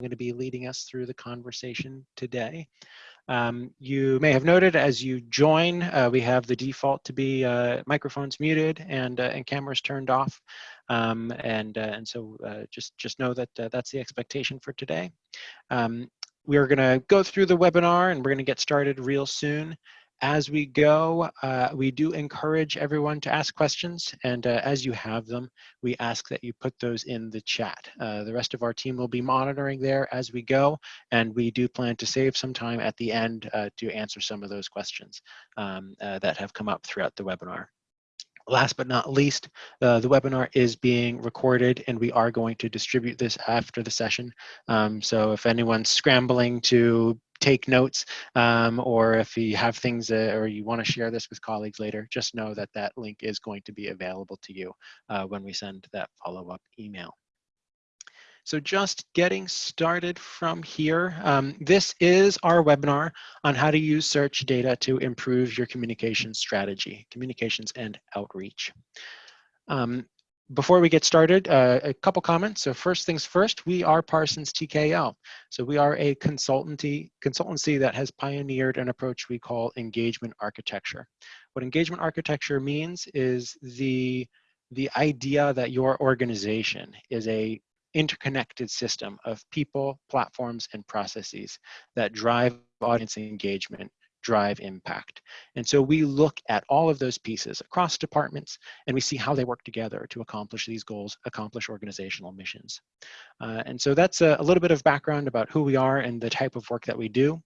going to be leading us through the conversation today. Um, you may have noted as you join, uh, we have the default to be uh, microphones muted and, uh, and cameras turned off. Um, and, uh, and so uh, just, just know that uh, that's the expectation for today. Um, we are going to go through the webinar and we're going to get started real soon as we go, uh, we do encourage everyone to ask questions, and uh, as you have them, we ask that you put those in the chat. Uh, the rest of our team will be monitoring there as we go, and we do plan to save some time at the end uh, to answer some of those questions um, uh, that have come up throughout the webinar. Last but not least, uh, the webinar is being recorded and we are going to distribute this after the session. Um, so if anyone's scrambling to take notes um, or if you have things uh, or you want to share this with colleagues later, just know that that link is going to be available to you uh, when we send that follow-up email. So just getting started from here, um, this is our webinar on how to use search data to improve your communication strategy, communications and outreach. Um, before we get started, uh, a couple comments. So first things first, we are Parsons TKO. So we are a consultancy, consultancy that has pioneered an approach we call engagement architecture. What engagement architecture means is the, the idea that your organization is a interconnected system of people, platforms, and processes that drive audience engagement drive impact. And so we look at all of those pieces across departments and we see how they work together to accomplish these goals, accomplish organizational missions. Uh, and so that's a, a little bit of background about who we are and the type of work that we do.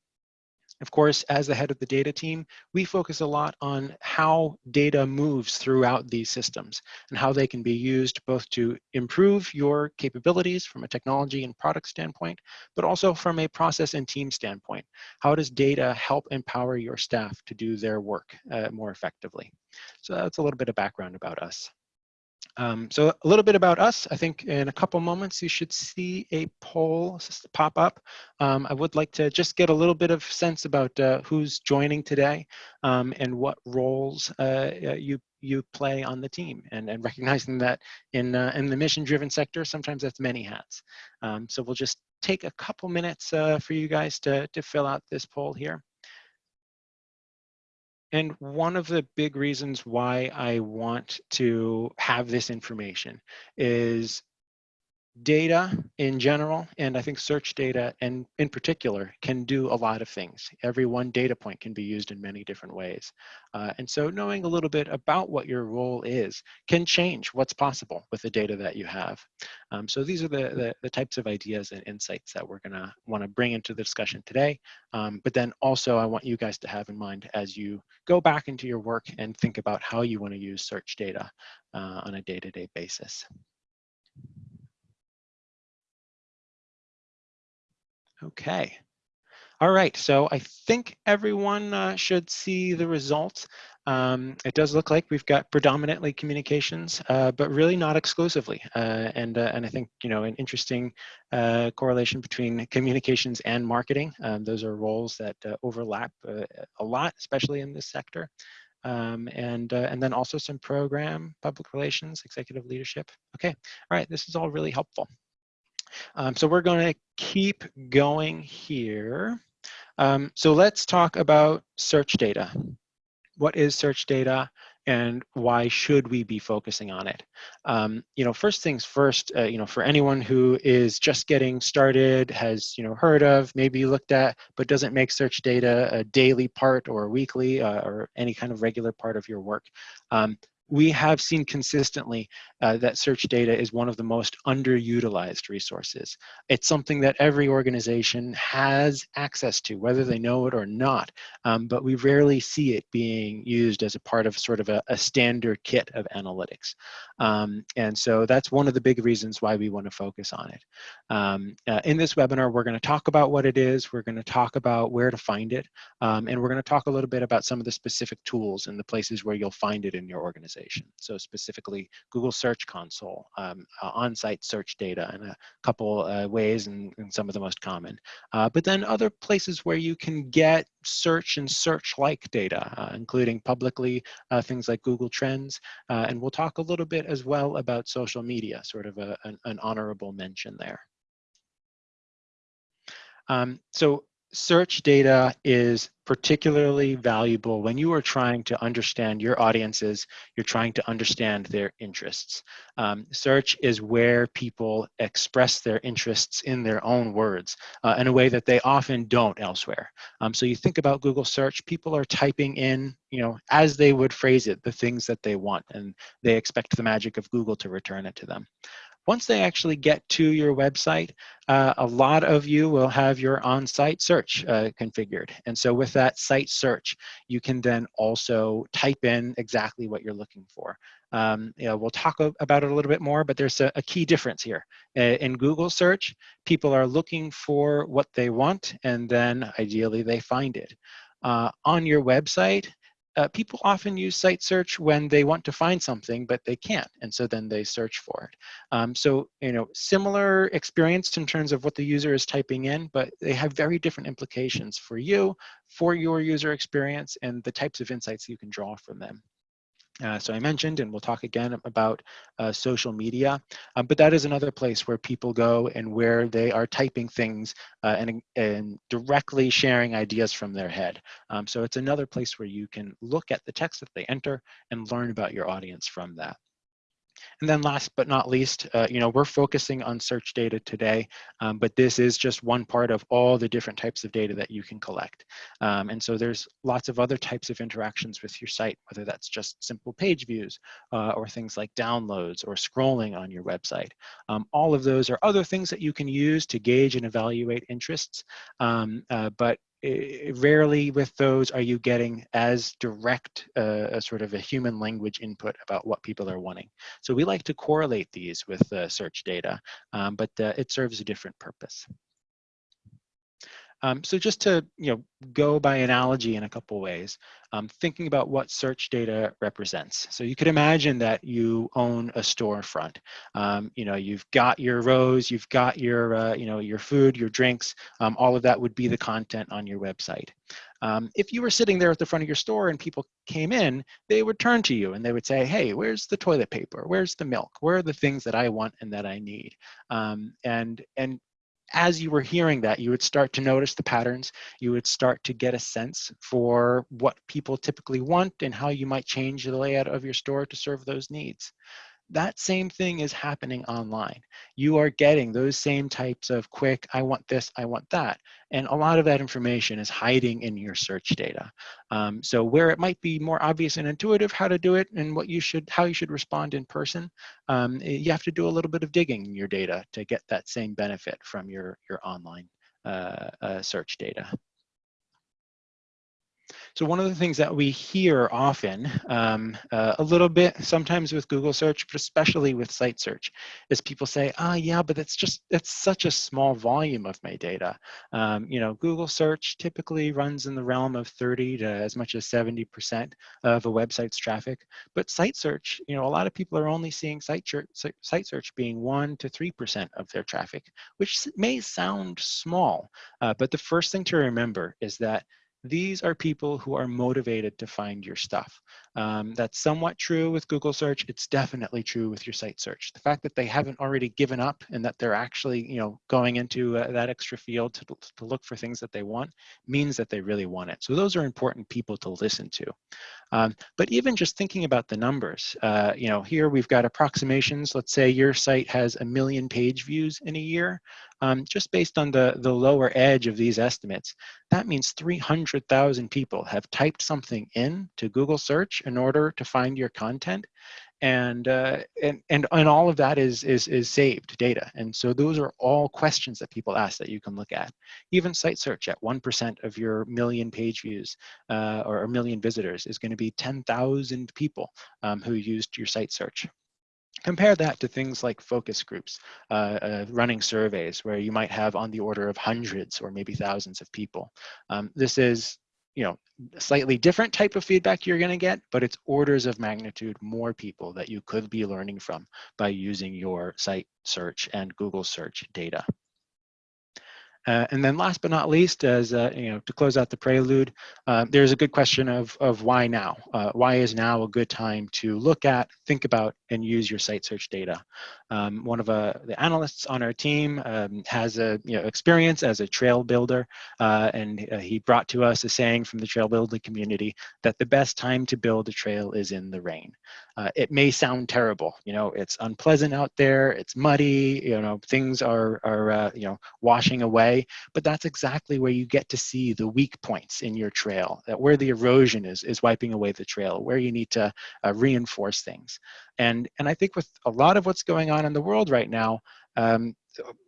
Of course, as the head of the data team, we focus a lot on how data moves throughout these systems and how they can be used both to improve your capabilities from a technology and product standpoint, but also from a process and team standpoint. How does data help empower your staff to do their work uh, more effectively? So that's a little bit of background about us. Um, so a little bit about us. I think in a couple moments you should see a poll pop up. Um, I would like to just get a little bit of sense about uh, who's joining today um, and what roles uh, uh you you play on the team and, and recognizing that in, uh, in the mission-driven sector, sometimes that's many hats. Um, so we'll just take a couple minutes uh, for you guys to, to fill out this poll here. And one of the big reasons why I want to have this information is data in general, and I think search data and in particular can do a lot of things. Every one data point can be used in many different ways. Uh, and so knowing a little bit about what your role is can change what's possible with the data that you have. Um, so these are the, the, the, types of ideas and insights that we're gonna wanna bring into the discussion today. Um, but then also I want you guys to have in mind as you go back into your work and think about how you wanna use search data uh, on a day-to-day -day basis. Okay. All right, so I think everyone uh, should see the results. Um, it does look like we've got predominantly communications, uh, but really not exclusively. Uh, and, uh, and I think, you know, an interesting uh, correlation between communications and marketing. Um, those are roles that uh, overlap a lot, especially in this sector. Um, and, and then also some program, public relations, executive leadership. Okay, all right, this is all really helpful. Um, so we're going to keep going here. Um, so let's talk about search data. What is search data and why should we be focusing on it? Um, you know, first things first, uh, you know, for anyone who is just getting started, has, you know, heard of, maybe looked at, but doesn't make search data a daily part or weekly uh, or any kind of regular part of your work. We have seen consistently uh, that search data is one of the most underutilized resources. It's something that every organization has access to, whether they know it or not, um, but we rarely see it being used as a part of sort of a, a standard kit of analytics. Um, and so that's one of the big reasons why we want to focus on it. Um, uh, in this webinar, we're going to talk about what it is, we're going to talk about where to find it, um, and we're going to talk a little bit about some of the specific tools and the places where you'll find it in your organization. So specifically, Google Search Console, um, uh, on-site search data in a couple uh, ways and, and, some of the most common. Uh, but then other places where you can get search and search-like data, uh, including publicly uh, things like Google Trends. and we'll talk a little bit as well about social media, sort of a, an, an honorable mention there. Um, so search data is particularly valuable when you are trying to understand your audiences, you're trying to understand their interests. Um, search is where people express their interests in their own words uh, in a way that they often don't elsewhere. Um, so you think about Google search, people are typing in, you know, as they would phrase it, the things that they want, and they expect the magic of Google to return it to them. Once they actually get to your website, uh, a lot of you will have your on-site search uh, configured. And so with that site search, you can then also type in exactly what you're looking for. Um, you know, we'll talk about it a little bit more, but there's a, a key difference here. in Google search, people are looking for what they want, and then ideally they find it. Uh, on your website, uh, people often use site search when they want to find something, but they can't, and so then they search for it. Um, so, you know, similar experience in terms of what the user is typing in, but they have very different implications for you, for your user experience, and the types of insights you can draw from them. Uh, so I mentioned, and we'll talk again about uh, social media, um, but that is another place where people go and where they are typing things uh, and, and directly sharing ideas from their head. Um, so it's another place where you can look at the text that they enter and learn about your audience from that. And then last but not least, uh, you know, we're focusing on search data today, um, but this is just one part of all the different types of data that you can collect. Um, and so there's lots of other types of interactions with your site, whether that's just simple page views uh, or things like downloads or scrolling on your website. Um, all of those are other things that you can use to gauge and evaluate interests, um, uh, but rarely with those are you getting as direct uh, a sort of a human language input about what people are wanting. So we like to correlate these with uh, search data, um, but uh, it serves a different purpose. Um, so just to you know go by analogy in a couple ways, um, thinking about what search data represents. So you could imagine that you own a storefront. Um, you know you've got your rows, you've got your uh, you know your food, your drinks. Um, all of that would be the content on your website. Um, if you were sitting there at the front of your store and people came in, they would turn to you and they would say, "Hey, where's the toilet paper? Where's the milk? Where are the things that I want and that I need?" Um, and and as you were hearing that, you would start to notice the patterns. You would start to get a sense for what people typically want and how you might change the layout of your store to serve those needs that same thing is happening online. You are getting those same types of quick, I want this, I want that. And a lot of that information is hiding in your search data. Um, so where it might be more obvious and intuitive how to do it and what you should, how you should respond in person, um, eh, you have to do a little bit of digging in your data to get that same benefit from your, your online uh, uh, search data. So one of the things that we hear often, um, uh, a little bit sometimes with Google search, but especially with site search, is people say, ah, oh, yeah, but it's just, it's such a small volume of my data. Um, you know, Google search typically runs in the realm of 30 to as much as 70% of a website's traffic. But site search, you know, a lot of people are only seeing site, site search being one to 3% of their traffic, which may sound small, uh, but the first thing to remember is that these are people who are motivated to find your stuff. Um, that's somewhat true with Google search. It's definitely true with your site search. The fact that they haven't already given up and that they're actually, you know, going into uh, that extra field to, to look for things that they want means that they really want it. So those are important people to listen to. Um, but even just thinking about the numbers, uh, you know, here we've got approximations. Let's say your site has a million page views in a year. Um, just based on the, the lower edge of these estimates, that means 300,000 people have typed something in to Google search in order to find your content and uh, and and and all of that is is is saved data. And so those are all questions that people ask that you can look at. Even site search at one percent of your million page views uh, or a million visitors is going to be ten thousand people um, who used your site search. Compare that to things like focus groups, uh, uh, running surveys where you might have on the order of hundreds or maybe thousands of people. Um, this is you know, slightly different type of feedback you're going to get, but it's orders of magnitude more people that you could be learning from by using your site search and Google search data. Uh, and then last but not least, as uh, you know, to close out the prelude, uh, there's a good question of, of why now? Uh, why is now a good time to look at, think about, and use your site search data? Um, one of uh, the analysts on our team um, has a you know, experience as a trail builder, uh, and he brought to us a saying from the trail building community that the best time to build a trail is in the rain. it may sound terrible, you know, it's unpleasant out there, it's muddy, you know, things are, are you know, washing away but that's exactly where you get to see the weak points in your trail, that where the erosion is, is wiping away the trail, where you need to uh, reinforce things. And, and I think with a lot of what's going on in the world right now, um,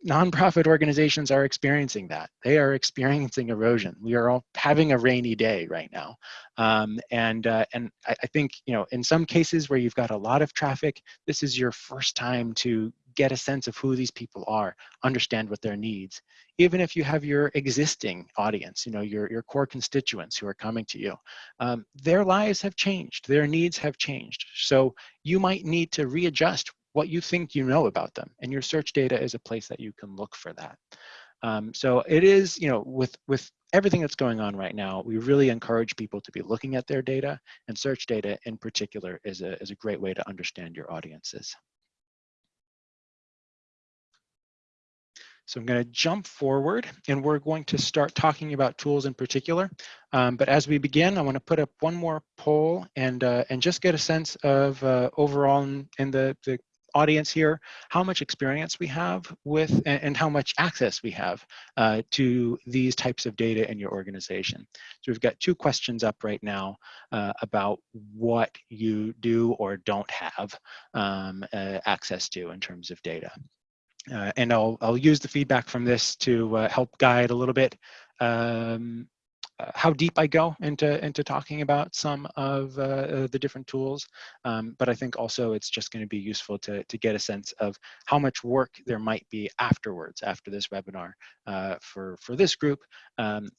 nonprofit organizations are experiencing that. They are experiencing erosion. We are all having a rainy day right now. Um, and uh, and I, I, think, you know, in some cases where you've got a lot of traffic, this is your first time to get a sense of who these people are, understand what their needs. Even if you have your existing audience, you know, your, your core constituents who are coming to you, um, their lives have changed, their needs have changed. So you might need to readjust what you think you know about them. And your search data is a place that you can look for that. Um, so it is, you know, with, with everything that's going on right now, we really encourage people to be looking at their data and search data in particular is a, is a great way to understand your audiences. So I'm going to jump forward and we're going to start talking about tools in particular. Um, but as we begin, I want to put up one more poll and, uh, and just get a sense of uh, overall in, in the, the audience here, how much experience we have with and, and how much access we have uh, to these types of data in your organization. So we've got two questions up right now uh, about what you do or don't have um, uh, access to in terms of data. Uh, and I'll, I'll use the feedback from this to uh, help guide a little bit um, uh, how deep I go into, into talking about some of uh, uh, the different tools. Um, but I think also it's just going to be useful to, to get a sense of how much work there might be afterwards, after this webinar uh, for, for this group, um,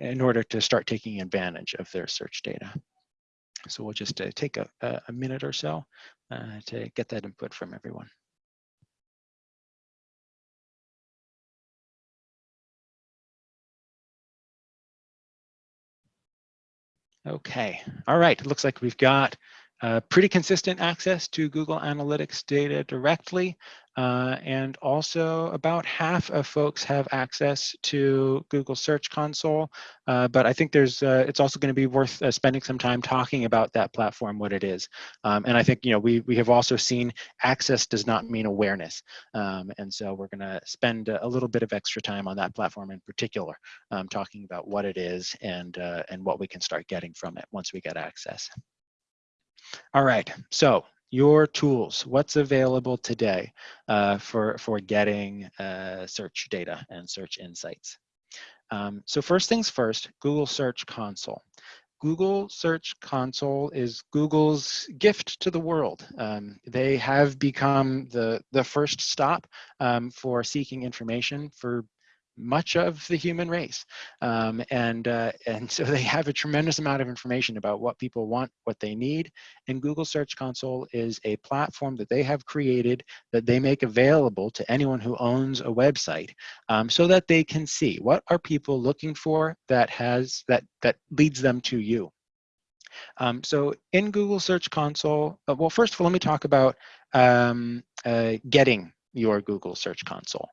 in order to start taking advantage of their search data. So we'll just take a, a minute or so to get that input from everyone. Okay, all right, it looks like we've got uh, pretty consistent access to Google Analytics data directly. Uh, and also about half of folks have access to Google Search Console. Uh, but I think there's, uh, it's also going to be worth uh, spending some time talking about that platform, what it is. Um, and I think, you know, we, we have also seen access does not mean awareness. Um, and so we're going to spend a little bit of extra time on that platform in particular, um, talking about what it is and, and what we can start getting from it once we get access. All right, so your tools, what's available today uh, for, for getting uh, search data and search insights. Um, so first things first, Google Search Console. Google Search Console is Google's gift to the world. Um, they have become the, the first stop um, for seeking information for much of the human race. Um, and, uh, and so they have a tremendous amount of information about what people want, what they need. And Google Search Console is a platform that they have created that they make available to anyone who owns a website um, so that they can see what are people looking for that has that, that leads them to you. Um, so in Google Search Console, uh, well, first of all, let me talk about um, uh, getting your Google Search Console.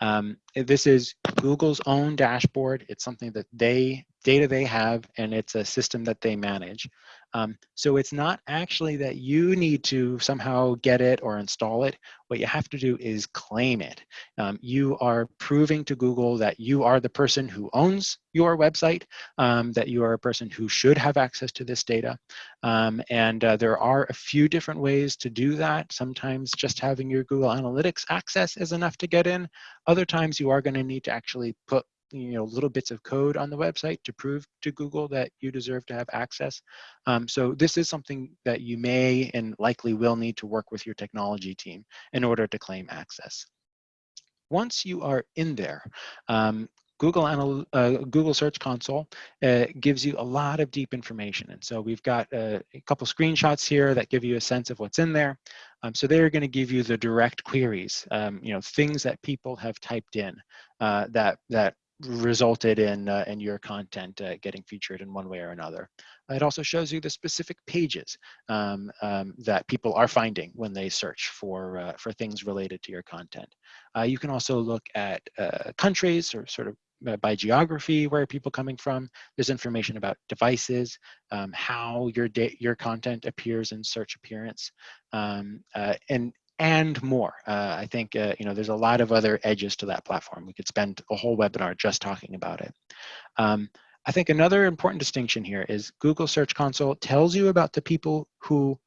Um, this is Google's own dashboard. It's something that they, data they have, and it's a system that they manage. Um, so it's not actually that you need to somehow get it or install it. What you have to do is claim it. Um, you are proving to Google that you are the person who owns your website, um, that you are a person who should have access to this data. Um, and uh, there are a few different ways to do that. Sometimes just having your Google Analytics access is enough to get in. Other times you are going to need to actually put you know little bits of code on the website to prove to Google that you deserve to have access. Um, so this is something that you may and likely will need to work with your technology team in order to claim access. Once you are in there, um, Google, Anal uh, Google Search Console uh, gives you a lot of deep information. And so we've got uh, a couple screenshots here that give you a sense of what's in there. Um, so they're going to give you the direct queries, um, you know, things that people have typed in uh, that that resulted in uh, in your content uh, getting featured in one way or another. It also shows you the specific pages um, um, that people are finding when they search for uh, for things related to your content. Uh, you can also look at uh, countries or sort of uh, by geography, where people coming from? There's information about devices, um, how your your content appears in search appearance, um, and and more. Uh, I think uh, you know there's a lot of other edges to that platform. We could spend a whole webinar just talking about it. Um, I think another important distinction here is Google Search Console tells you about the people who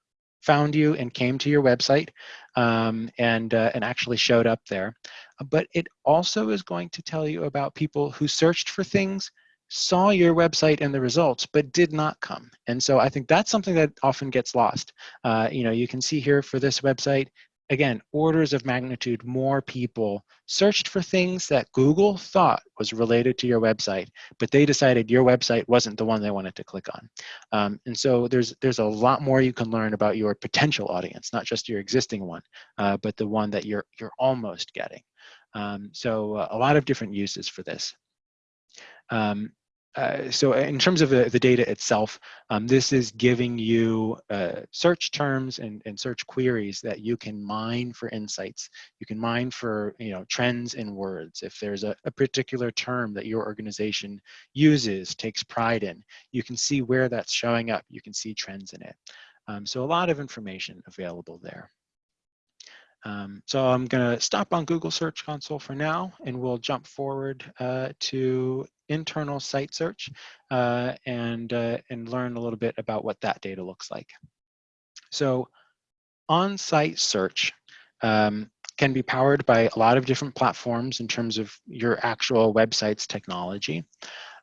found you and came to your website um, and, uh, and actually showed up there. But it also is going to tell you about people who searched for things saw your website and the results, but did not come. And so I think that's something that often gets lost. Uh, you know, you can see here for this website, again, orders of magnitude more people searched for things that Google thought was related to your website, but they decided your website wasn't the one they wanted to click on. Um, and so there's, there's a lot more you can learn about your potential audience, not just your existing one, uh, but the one that you're, you're almost getting. Um, so uh, a lot of different uses for this. Um, uh, so in terms of the, the data itself, um, this is giving you uh, search terms and, and search queries that you can mine for insights. You can mine for you know trends in words. If there's a, a particular term that your organization uses, takes pride in, you can see where that's showing up. You can see trends in it. Um, so a lot of information available there. Um, so I'm going to stop on Google Search Console for now, and we'll jump forward uh, to internal site search uh, and, uh, and learn a little bit about what that data looks like. So on-site search um, can be powered by a lot of different platforms in terms of your actual website's technology.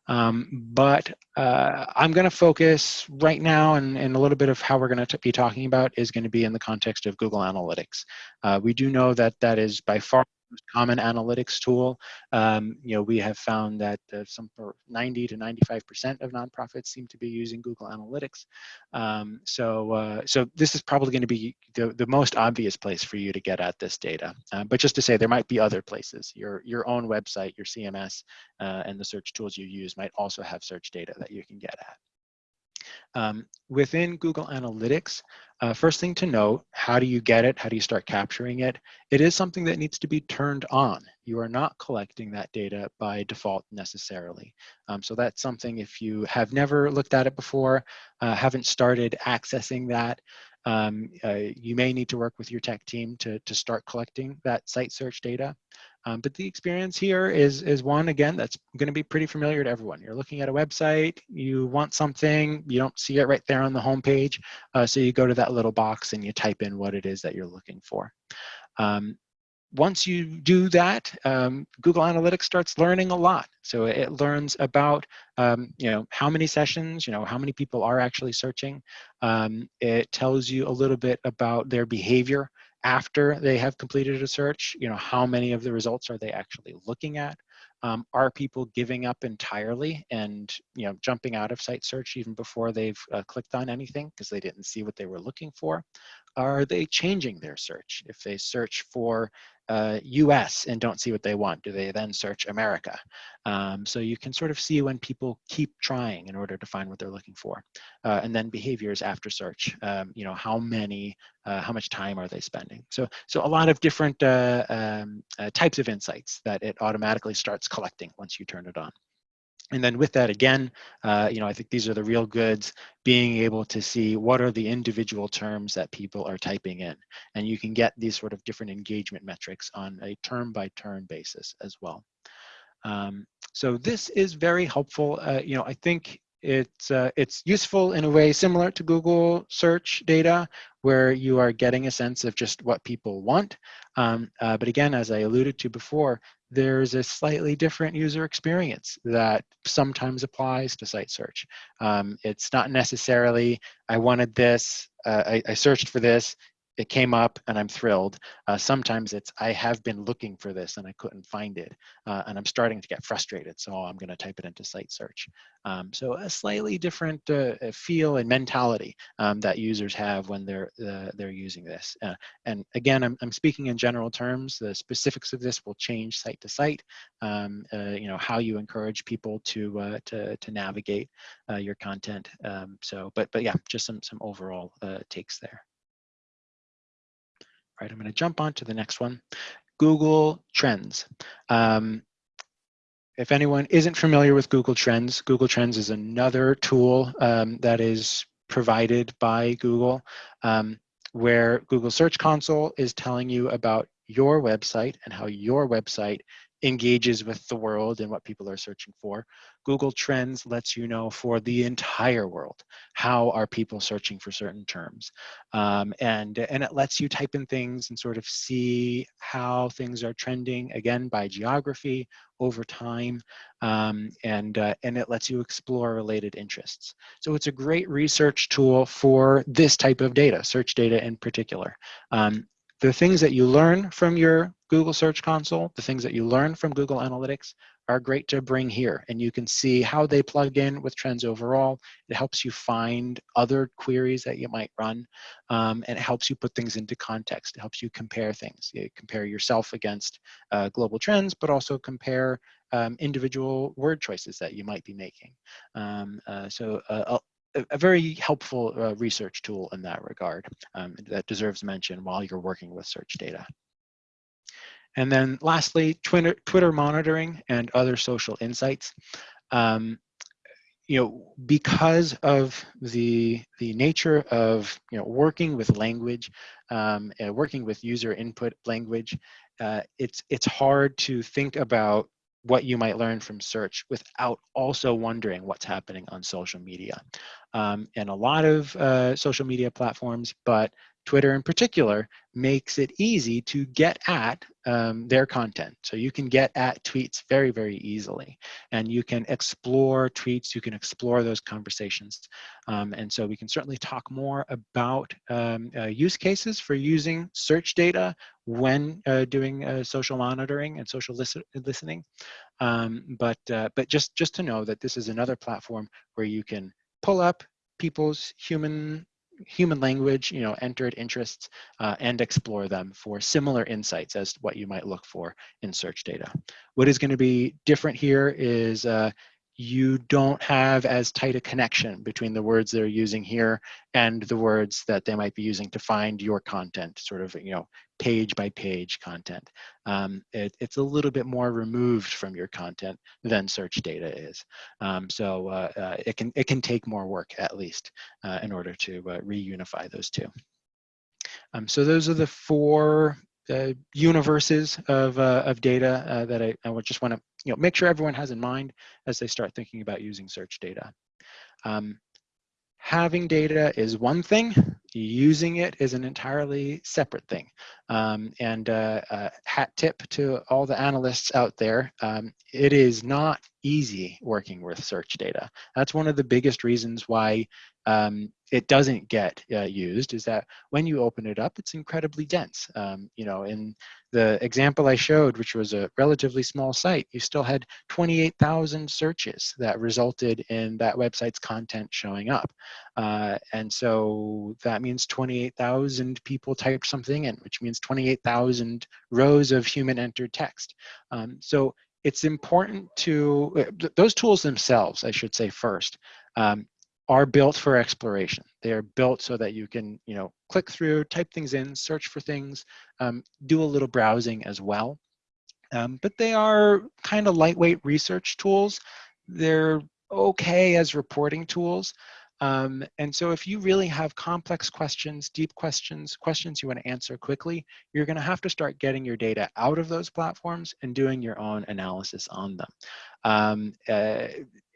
Um, but uh, I'm going to focus right now, and, and, a little bit of how we're going to be talking about is going to be in the context of Google Analytics. Uh, we do know that that is by far common analytics tool. Um, you know, we have found that uh, some 90 to 95% of nonprofits seem to be using Google Analytics. Um, so, uh, so this is probably going to be the, the most obvious place for you to get at this data. Uh, but just to say, there might be other places. Your, your own website, your CMS, uh, and the search tools you use might also have search data that you can get at. Um, within Google Analytics, uh, first thing to note, how do you get it? How do you start capturing it? It is something that needs to be turned on. You are not collecting that data by default necessarily. Um, so that's something if you have never looked at it before, uh, haven't started accessing that, um, uh, you may need to work with your tech team to, to start collecting that site search data. Um, but the experience here is, is one, again, that's going to be pretty familiar to everyone. You're looking at a website, you want something, you don't see it right there on the homepage, uh, so you go to that little box and you type in what it is that you're looking for. Um, once you do that, um, Google Analytics starts learning a lot. So it learns about, um, you know, how many sessions, you know, how many people are actually searching. Um, it tells you a little bit about their behavior after they have completed a search, you know, how many of the results are they actually looking at? Um, are people giving up entirely and you know jumping out of site search even before they've uh, clicked on anything because they didn't see what they were looking for? Are they changing their search? If they search for uh, US and don't see what they want, do they then search America? Um, so you can sort of see when people keep trying in order to find what they're looking for. Uh, and then behaviors after search, um, you know, how many, uh, how much time are they spending? So, so a lot of different uh, um, uh, types of insights that it automatically starts collecting once you turn it on. And then with that again, uh, you know, I think these are the real goods, being able to see what are the individual terms that people are typing in. And you can get these sort of different engagement metrics on a term by term basis as well. Um, so this is very helpful. Uh, you know, I think it's uh, it's useful in a way similar to Google search data where you are getting a sense of just what people want. Um, uh, but again, as I alluded to before, there's a slightly different user experience that sometimes applies to site search. Um, it's not necessarily, I wanted this, uh, I, I, searched for this, it came up and I'm thrilled. Uh, sometimes it's I have been looking for this and I couldn't find it, uh, and I'm starting to get frustrated. So I'm going to type it into site search. Um, so a slightly different uh, feel and mentality um, that users have when they're uh, they're using this. Uh, and again, I'm I'm speaking in general terms. The specifics of this will change site to site. Um, uh, you know how you encourage people to to to navigate your content. Um, so, but but yeah, just some some overall takes there right, I'm going to jump on to the next one. Google Trends. Um, if anyone isn't familiar with Google Trends, Google Trends is another tool um, that is provided by Google um, where Google Search Console is telling you about your website and how your website engages with the world and what people are searching for. Google Trends lets you know for the entire world, how are people searching for certain terms. Um, and, and it lets you type in things and sort of see how things are trending, again, by geography, over time, um, and, uh, and it lets you explore related interests. So it's a great research tool for this type of data, search data in particular. Um, the things that you learn from your Google Search Console, the things that you learn from Google Analytics are great to bring here. And you can see how they plug in with trends overall. It helps you find other queries that you might run. Um, and it helps you put things into context. It helps you compare things. You compare yourself against uh, global trends, but also compare um, individual word choices that you might be making. Um, uh, so uh, a, very helpful uh, research tool in that regard um, that deserves mention while you're working with search data. And then lastly, Twitter, Twitter monitoring and other social insights. Um, you know, because of the the nature of you know working with language, um, and working with user input language, uh, it's it's hard to think about what you might learn from search without also wondering what's happening on social media. Um, and a lot of uh, social media platforms, but Twitter in particular, makes it easy to get at um, their content. So you can get at tweets very, very easily. And you can explore tweets, you can explore those conversations. Um, and so we can certainly talk more about um, uh, use cases for using search data when uh, doing uh, social monitoring and social listen listening. Um, but, uh, but just, just to know that this is another platform where you can pull up people's human human language, you know, entered interests uh, and explore them for similar insights as what you might look for in search data. What is going to be different here is uh, you don't have as tight a connection between the words they're using here and the words that they might be using to find your content, sort of, you know, page by page content. Um, it, it's a little bit more removed from your content than search data is. Um, so uh, uh, it, can, it can take more work at least uh, in order to uh, reunify those two. Um, so those are the four uh, universes of, uh, of data uh, that I, I just want to you know, make sure everyone has in mind as they start thinking about using search data. Um, having data is one thing, using it is an entirely separate thing. Um, and uh, uh, hat tip to all the analysts out there, um, it is not easy working with search data. That's one of the biggest reasons why um, it doesn't get uh, used is that when you open it up, it's incredibly dense. Um, you know, in the example I showed, which was a relatively small site, you still had 28,000 searches that resulted in that website's content showing up. Uh, and so that means 28,000 people typed something in, which means 28,000 rows of human entered text. Um, so it's important to, uh, those tools themselves, I should say first, um, are built for exploration. They are built so that you can, you know, click through, type things in, search for things, um, do a little browsing as well. Um, but they are kind of lightweight research tools. They're okay as reporting tools. Um, and so if you really have complex questions, deep questions, questions you want to answer quickly, you're going to have to start getting your data out of those platforms and doing your own analysis on them. Um, uh,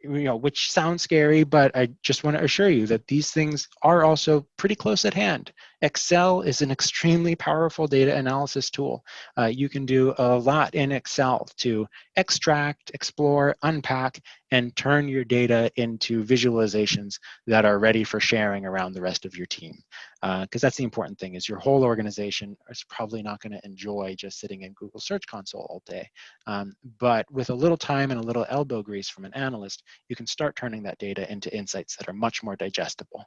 you know, which sounds scary, but I just want to assure you that these things are also pretty close at hand. Excel is an extremely powerful data analysis tool. Uh, you can do a lot in Excel to extract, explore, unpack, and turn your data into visualizations that are ready for sharing around the rest of your team. Because uh, that's the important thing is your whole organization is probably not going to enjoy just sitting in Google Search Console all day. Um, but with a little time and a little elbow grease from an analyst, you can start turning that data into insights that are much more digestible.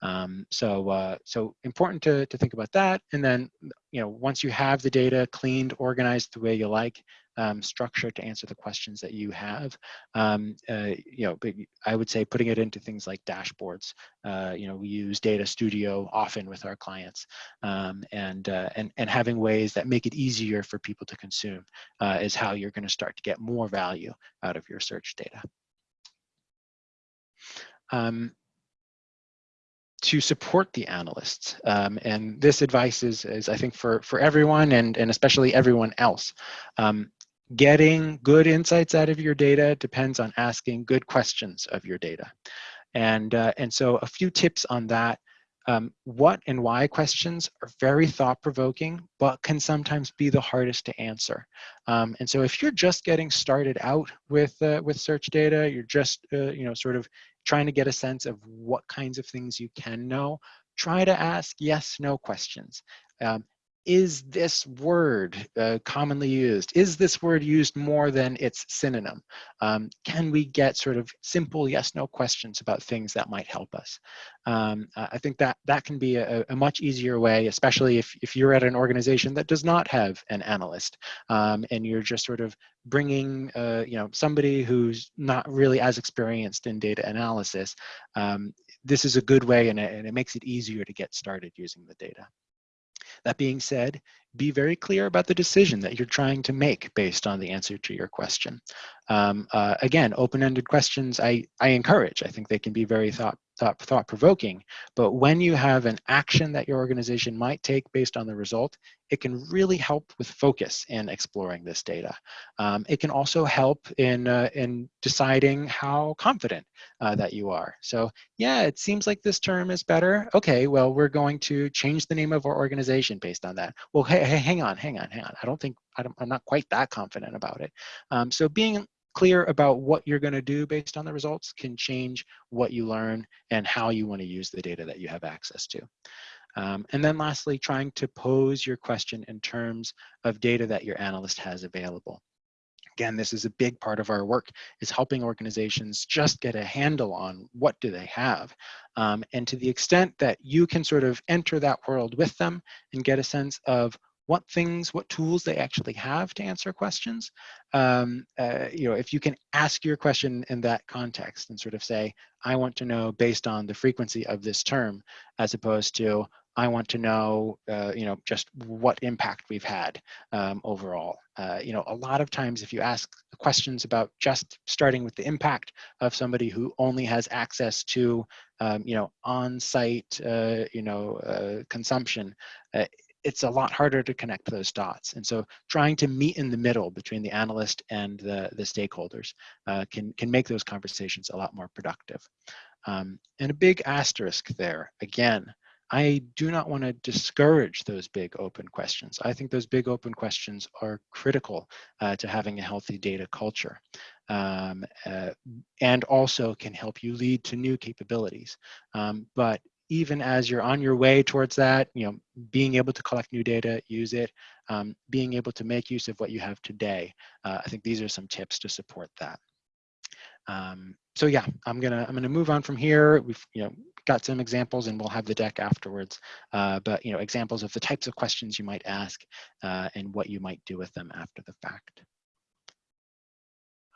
Um, so, uh, so important to, to think about that. And then, you know, once you have the data cleaned, organized the way you like, um, structure to answer the questions that you have. Um, uh, you know, I would say putting it into things like dashboards. Uh, you know, we use Data Studio often with our clients, um, and uh, and and having ways that make it easier for people to consume uh, is how you're going to start to get more value out of your search data. Um, to support the analysts. Um, and this advice is, is, I think, for, for everyone and, and especially everyone else. Um, getting good insights out of your data depends on asking good questions of your data. And, uh, and so a few tips on that. Um, what and why questions are very thought-provoking, but can sometimes be the hardest to answer. Um, and so if you're just getting started out with, uh, with search data, you're just, uh, you know, sort of trying to get a sense of what kinds of things you can know, try to ask yes, no questions. Um, is this word uh, commonly used? Is this word used more than its synonym? Um, can we get sort of simple yes, no questions about things that might help us? Um, I think that that can be a, a, much easier way, especially if, if you're at an organization that does not have an analyst um, and you're just sort of bringing uh, you know somebody who's not really as experienced in data analysis. Um, this is a good way and and it makes it easier to get started using the data. That being said, be very clear about the decision that you're trying to make based on the answer to your question. Um, uh, again, open-ended questions I, I encourage. I think they can be very thought, thought, thought-provoking, but when you have an action that your organization might take based on the result, it can really help with focus in exploring this data. Um, it can also help in, uh, in deciding how confident uh, that you are. So yeah, it seems like this term is better. Okay, well, we're going to change the name of our organization based on that. Well, hey, hey hang on, hang on, hang on. I don't think, I am not quite that confident about it. Um, so being clear about what you're going to do based on the results can change what you learn and how you want to use the data that you have access to. Um, and then lastly, trying to pose your question in terms of data that your analyst has available. Again, this is a big part of our work is helping organizations just get a handle on what do they have. Um, and to the extent that you can sort of enter that world with them and get a sense of what things, what tools they actually have to answer questions. Um, uh, you know, if you can ask your question in that context and sort of say, I want to know based on the frequency of this term, as opposed to, I want to know, uh, you know, just what impact we've had um, overall. Uh, you know, a lot of times if you ask questions about just starting with the impact of somebody who only has access to, um, you know, on-site, uh, you know, uh, consumption, uh, it's a lot harder to connect those dots. And so trying to meet in the middle between the analyst and the, the stakeholders uh, can, can make those conversations a lot more productive. Um, and a big asterisk there, again, I do not want to discourage those big open questions. I think those big open questions are critical uh, to having a healthy data culture um, uh, and also can help you lead to new capabilities. Um, but even as you're on your way towards that, you know, being able to collect new data, use it, um, being able to make use of what you have today. Uh, I think these are some tips to support that. Um, so yeah, I'm gonna I'm gonna move on from here. We've you know got some examples, and we'll have the deck afterwards. Uh, but you know examples of the types of questions you might ask uh, and what you might do with them after the fact.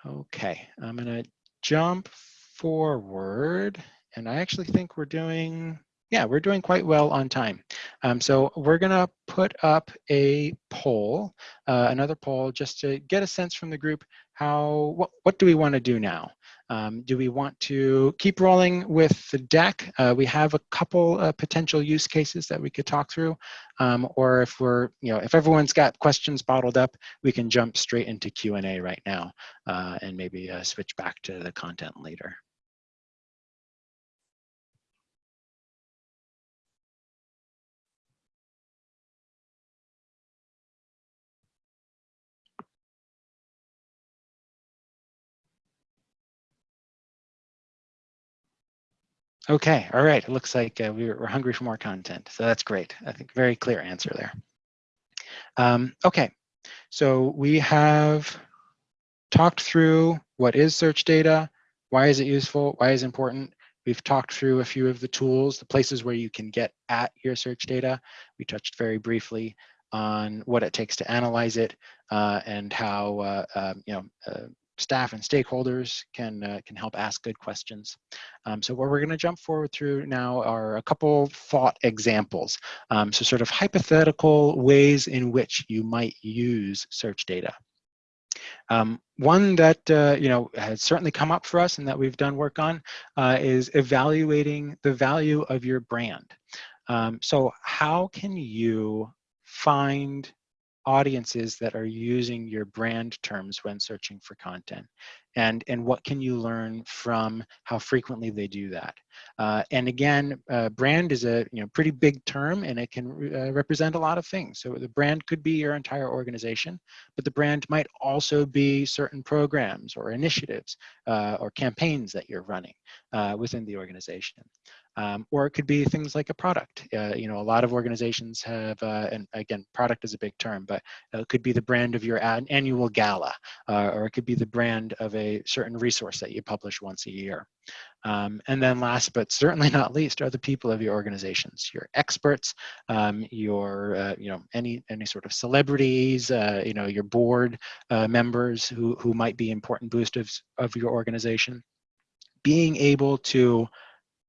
Okay, I'm gonna jump forward and I actually think we're doing, yeah, we're doing quite well on time. Um, so we're gonna put up a poll, uh, another poll, just to get a sense from the group, how, what, what do we wanna do now? Um, do we want to keep rolling with the deck? Uh, we have a couple uh, potential use cases that we could talk through. Um, or if we're, you know, if everyone's got questions bottled up, we can jump straight into Q&A right now uh, and maybe uh, switch back to the content later. Okay, all right. It looks like uh, we're, we're hungry for more content. So that's great. I think very clear answer there. Um, okay, so we have talked through what is search data, why is it useful, why is it important. We've talked through a few of the tools, the places where you can get at your search data. We touched very briefly on what it takes to analyze it uh, and how uh, um, you know uh, staff and stakeholders can uh, can help ask good questions. Um, so what we're going to jump forward through now are a couple thought examples. Um, so sort of hypothetical ways in which you might use search data. Um, one that uh, you know has certainly come up for us and that we've done work on uh, is evaluating the value of your brand. Um, so how can you find audiences that are using your brand terms when searching for content and and what can you learn from how frequently they do that? Uh, and again uh, brand is a you know pretty big term and it can uh, represent a lot of things. So the brand could be your entire organization but the brand might also be certain programs or initiatives uh, or campaigns that you're running uh, within the organization um, or it could be things like a product. Uh, you know, a lot of organizations have, uh, and again, product is a big term, but it could be the brand of your an annual gala, uh, or it could be the brand of a certain resource that you publish once a year. Um, and then last but certainly not least are the people of your organizations, your experts, um, your, uh, you know, any, any sort of celebrities, uh, you know, your board uh, members who, who might be important boosters of your organization. Being able to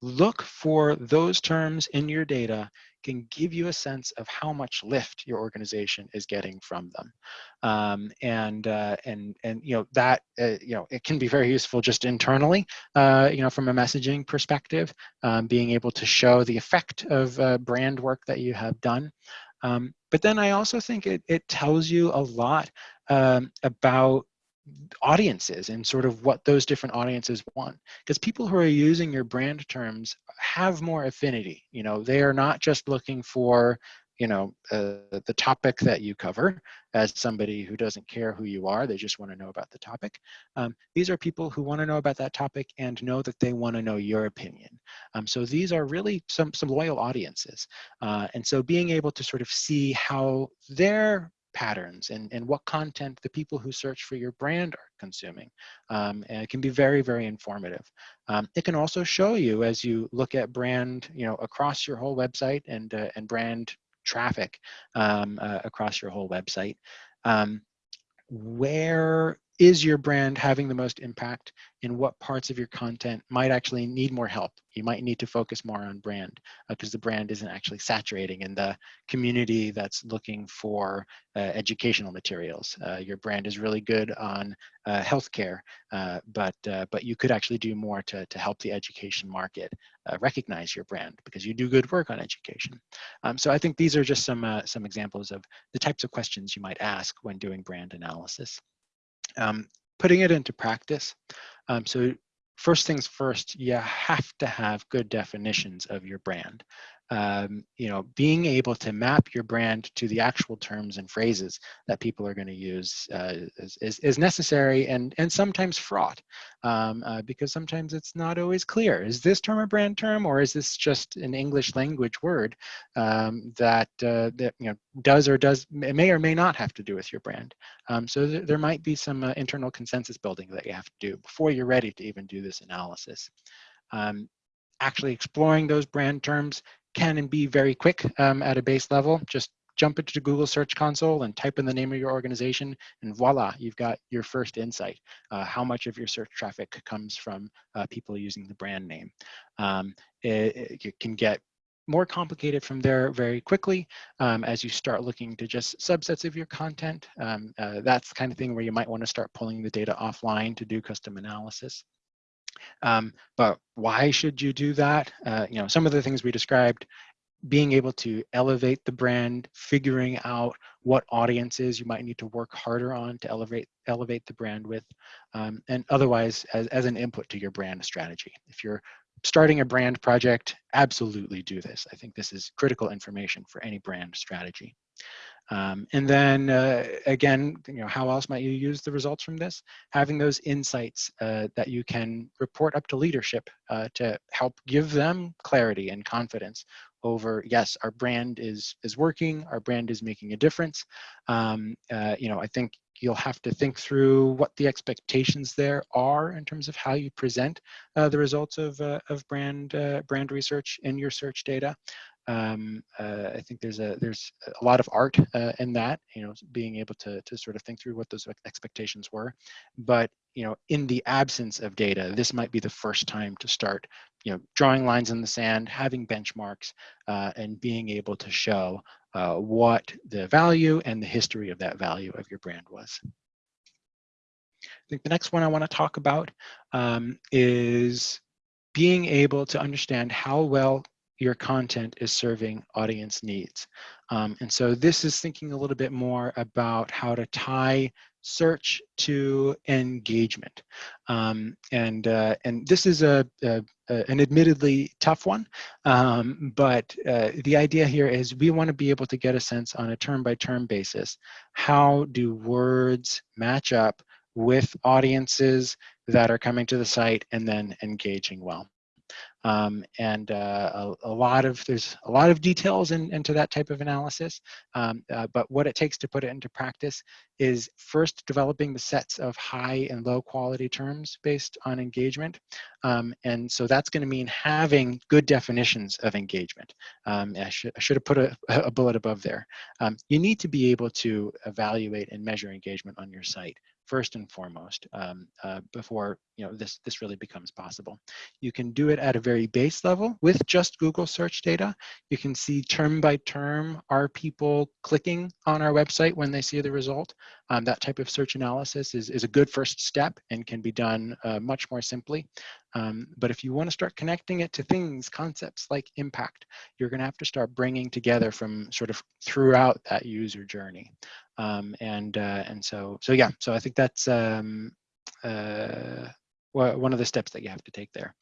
look for those terms in your data can give you a sense of how much lift your organization is getting from them. Um, and, uh, and, and, you know, that, uh, you know, it can be very useful just internally, uh, you know, from a messaging perspective, um, being able to show the effect of uh, brand work that you have done. Um, but then I also think it, it tells you a lot um, about audiences and sort of what those different audiences want because people who are using your brand terms have more affinity you know they are not just looking for you know uh, the topic that you cover as somebody who doesn't care who you are they just want to know about the topic. Um, these are people who want to know about that topic and know that they want to know your opinion. Um, so these are really some some loyal audiences. Uh, and so being able to sort of see how their patterns and, and what content the people who search for your brand are consuming. Um, and it can be very, very informative. Um, it can also show you as you look at brand, you know, across your whole website and, uh, and brand traffic um, uh, across your whole website, um, where is your brand having the most impact in what parts of your content might actually need more help? You might need to focus more on brand because uh, the brand isn't actually saturating in the community that's looking for uh, educational materials. Uh, your brand is really good on uh, healthcare uh, but uh, but you could actually do more to, to help the education market recognize your brand because you do good work on education. Um, so I think these are just some some examples of the types of questions you might ask when doing brand analysis um, putting it into practice. Um, so first things first, you have to have good definitions of your brand um, you know, being able to map your brand to the actual terms and phrases that people are going to use uh, is, is, is, necessary and, and sometimes fraught um, uh, because sometimes it's not always clear. Is this term a brand term or is this just an English language word um, that, uh, that you know, does or does may or may not have to do with your brand? Um, so th there might be some uh, internal consensus building that you have to do before you're ready to even do this analysis. Um, actually exploring those brand terms can and be very quick um, at a base level. Just jump into Google Search Console and type in the name of your organization, and voila, you've got your first insight. Uh, how much of your search traffic comes from uh, people using the brand name? Um, it, it, can get more complicated from there very quickly um, as you start looking to just subsets of your content. Um, uh, that's the kind of thing where you might want to start pulling the data offline to do custom analysis. Um, but why should you do that? Uh, you know, some of the things we described, being able to elevate the brand, figuring out what audiences you might need to work harder on to elevate elevate the brand with, um, and otherwise as, as an input to your brand strategy. If you're starting a brand project, absolutely do this. I think this is critical information for any brand strategy. Um, and then uh, again, you know, how else might you use the results from this? Having those insights uh, that you can report up to leadership uh, to help give them clarity and confidence over yes our brand is is working our brand is making a difference um, uh, you know i think you'll have to think through what the expectations there are in terms of how you present uh, the results of, uh, of brand uh, brand research in your search data um, uh, I think there's a there's a lot of art uh, in that, you know, being able to to sort of think through what those expectations were. But you know, in the absence of data, this might be the first time to start, you know, drawing lines in the sand, having benchmarks, uh, and being able to show uh, what the value and the history of that value of your brand was. I think the next one I want to talk about um, is being able to understand how well your content is serving audience needs. Um, and so this is thinking a little bit more about how to tie search to engagement. Um, and, uh, and this is a, a, a, an admittedly tough one, um, but uh, the idea here is we want to be able to get a sense on a term by term basis, how do words match up with audiences that are coming to the site and then engaging well. Um, and uh, a, a, lot of there's a lot of details in, into that type of analysis um, uh, but what it takes to put it into practice is first developing the sets of high and low quality terms based on engagement um, and so that's going to mean having good definitions of engagement. Um, I, should, I should have put a, a bullet above there. Um, you need to be able to evaluate and measure engagement on your site first and foremost um, uh, before you know this this really becomes possible. You can do it at a very base level with just Google search data. You can see term by term are people clicking on our website when they see the result. Um, that type of search analysis is, is a good first step and can be done uh, much more simply. Um, but if you want to start connecting it to things, concepts like impact, you're going to have to start bringing together from sort of throughout that user journey. Um, and uh, and so so yeah, so I think that's um, uh, one of the steps that you have to take there.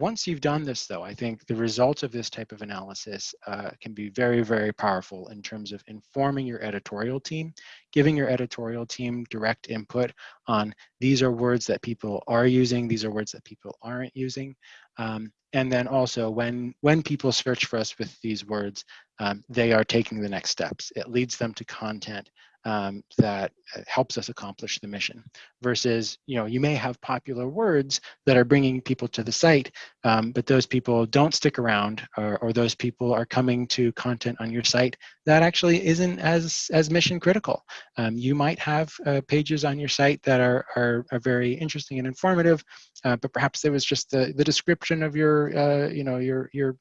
Once you've done this though, I think the results of this type of analysis uh, can be very, very powerful in terms of informing your editorial team, giving your editorial team direct input on these are words that people are using, these are words that people aren't using. Um, and then also when, when people search for us with these words, um, they are taking the next steps. It leads them to content um, that uh, helps us accomplish the mission versus you know you may have popular words that are bringing people to the site um, but those people don't stick around or, or, those people are coming to content on your site that actually isn't as as mission critical. Um, you might have uh, pages on your site that are, are, are very interesting and informative uh, but perhaps there was just the, the description of your uh, you know your your